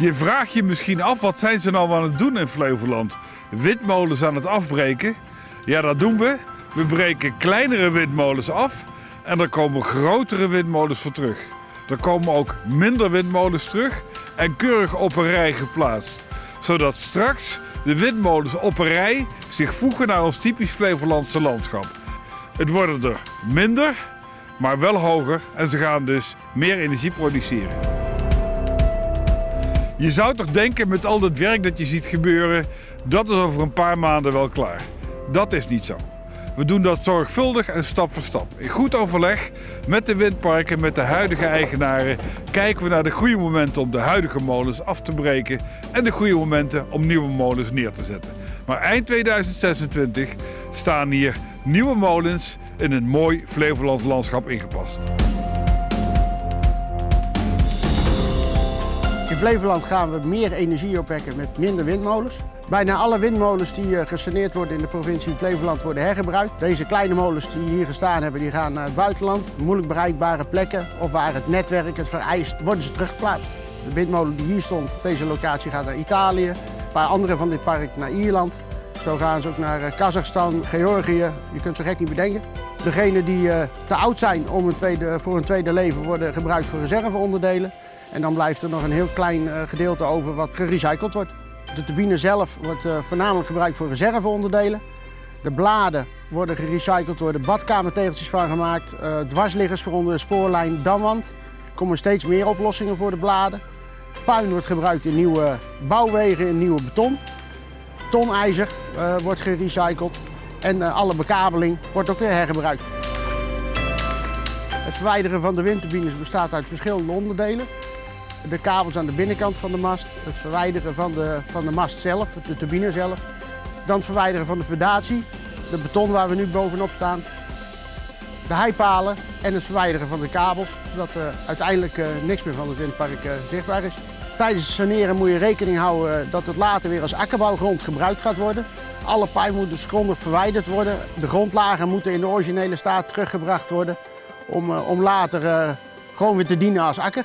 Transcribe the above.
Je vraagt je misschien af, wat zijn ze nou aan het doen in Flevoland? Windmolens aan het afbreken? Ja, dat doen we. We breken kleinere windmolens af en er komen grotere windmolens voor terug. Er komen ook minder windmolens terug en keurig op een rij geplaatst. Zodat straks de windmolens op een rij zich voegen naar ons typisch Flevolandse landschap. Het worden er minder, maar wel hoger en ze gaan dus meer energie produceren. Je zou toch denken met al het werk dat je ziet gebeuren, dat is over een paar maanden wel klaar. Dat is niet zo. We doen dat zorgvuldig en stap voor stap. In goed overleg met de windparken, met de huidige eigenaren, kijken we naar de goede momenten om de huidige molens af te breken en de goede momenten om nieuwe molens neer te zetten. Maar eind 2026 staan hier nieuwe molens in een mooi Flevolands landschap ingepast. Flevoland gaan we meer energie opwekken met minder windmolens. Bijna alle windmolens die eh, gesaneerd worden in de provincie Flevoland worden hergebruikt. Deze kleine molens die hier gestaan hebben, die gaan naar het buitenland. Moeilijk bereikbare plekken of waar het netwerk het vereist, worden ze teruggeplaatst. De windmolen die hier stond deze locatie gaat naar Italië. Een paar andere van dit park naar Ierland. Zo gaan ze ook naar eh, Kazachstan, Georgië. Je kunt ze gek niet bedenken. Degenen die eh, te oud zijn om een tweede, voor een tweede leven worden gebruikt voor reserveonderdelen. En dan blijft er nog een heel klein gedeelte over wat gerecycled wordt. De turbine zelf wordt uh, voornamelijk gebruikt voor reserveonderdelen. De bladen worden gerecycled, door de badkamertegeltjes van gemaakt. Uh, dwarsliggers voor onder de spoorlijn, damwand. Er komen steeds meer oplossingen voor de bladen. Puin wordt gebruikt in nieuwe bouwwegen, in nieuwe beton. Tonijzer wordt gerecycled. En alle bekabeling wordt ook weer hergebruikt. Het verwijderen van de windturbines bestaat uit verschillende onderdelen de kabels aan de binnenkant van de mast, het verwijderen van de, van de mast zelf, de turbine zelf. Dan het verwijderen van de fundatie, de beton waar we nu bovenop staan. De heipalen en het verwijderen van de kabels, zodat er uiteindelijk uh, niks meer van het windpark uh, zichtbaar is. Tijdens het saneren moet je rekening houden dat het later weer als akkerbouwgrond gebruikt gaat worden. Alle pijpen moeten dus grondig verwijderd worden. De grondlagen moeten in de originele staat teruggebracht worden om, om later gewoon weer te dienen als akker.